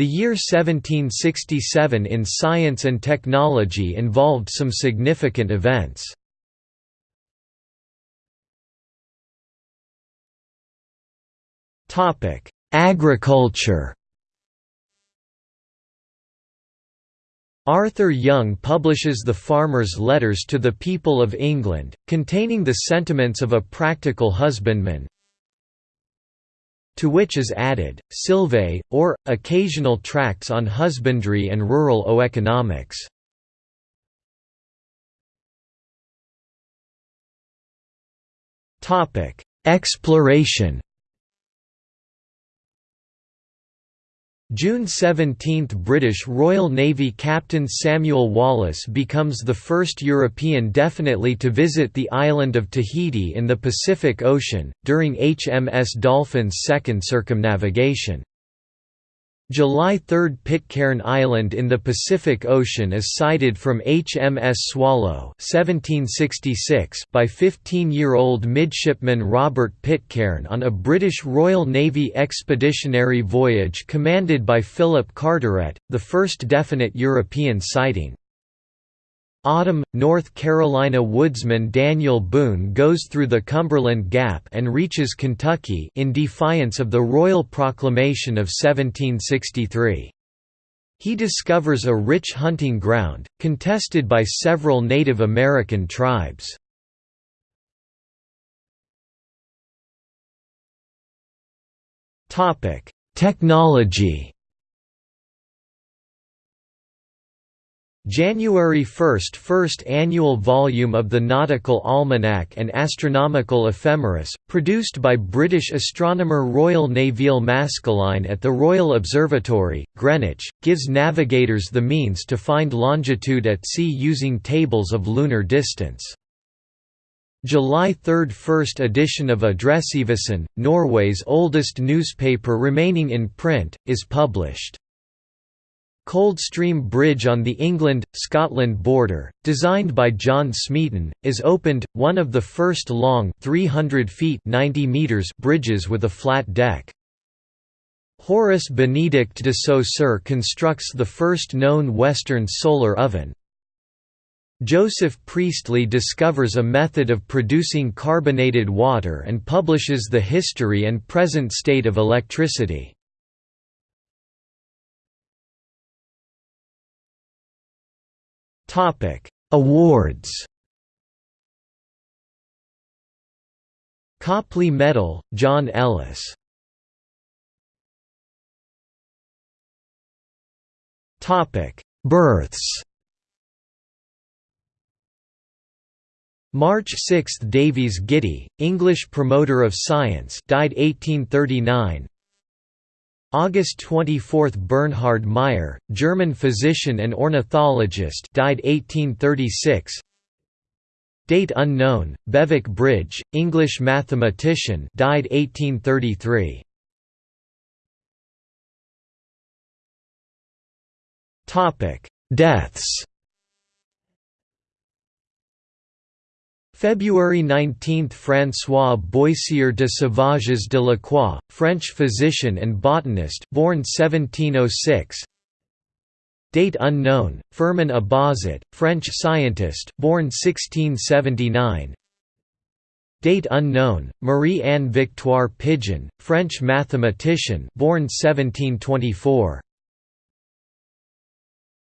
The year 1767 in science and technology involved some significant events. Agriculture Arthur Young publishes The Farmer's Letters to the People of England, containing the sentiments of a practical husbandman, to which is added, Sylvae, or, occasional tracts on husbandry and rural oeconomics. Exploration June 17 – British Royal Navy Captain Samuel Wallis becomes the first European definitely to visit the island of Tahiti in the Pacific Ocean, during HMS Dolphin's second circumnavigation. July 3 – Pitcairn Island in the Pacific Ocean is sighted from HMS Swallow 1766 by 15-year-old midshipman Robert Pitcairn on a British Royal Navy expeditionary voyage commanded by Philip Carteret, the first definite European sighting. Autumn, North Carolina woodsman Daniel Boone goes through the Cumberland Gap and reaches Kentucky in defiance of the Royal Proclamation of 1763. He discovers a rich hunting ground, contested by several Native American tribes. Technology January 1 – First annual volume of the Nautical Almanac and Astronomical Ephemeris, produced by British astronomer Royal Nevil Maskelyne at the Royal Observatory, Greenwich, gives navigators the means to find longitude at sea using tables of lunar distance. July 3 – First edition of Adresseavisen, Norway's oldest newspaper remaining in print, is published. Coldstream Bridge on the England-Scotland border, designed by John Smeaton, is opened, one of the first long 300 feet 90 meters bridges with a flat deck. Horace Benedict de Saussure constructs the first known Western solar oven. Joseph Priestley discovers a method of producing carbonated water and publishes the history and present state of electricity. Topic: Awards. Copley Medal, John Ellis. Topic: Births. March 6 – Davies Giddy, English promoter of science died 1839 August 24 – Bernhard Meyer, German physician and ornithologist died 1836 Date unknown, Bewick Bridge, English mathematician died 1833 Topic: Deaths February 19 – François Boissier de Sauvages de la Croix, French physician and botanist born 1706 Date unknown, Firmin Abauzit, French scientist born 1679 Date unknown, Marie-Anne Victoire Pigeon, French mathematician born 1724